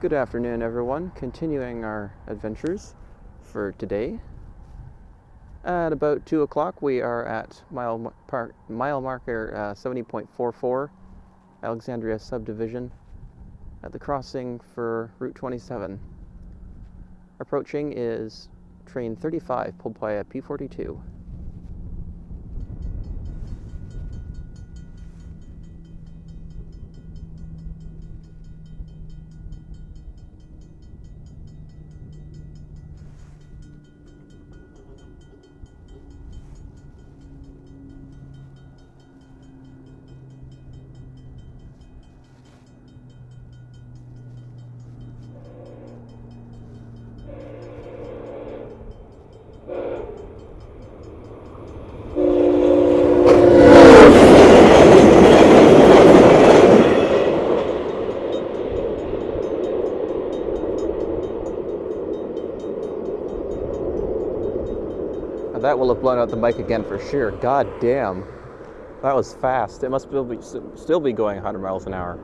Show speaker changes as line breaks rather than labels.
Good afternoon, everyone. Continuing our adventures for today. At about 2 o'clock, we are at mile, par- mile marker uh, 70.44, Alexandria subdivision, at the crossing for Route 27. Approaching is train 35, pulled by a P42. That will have blown out the mic again for sure. God damn. That was fast. It must still be, still be going 100 miles an hour.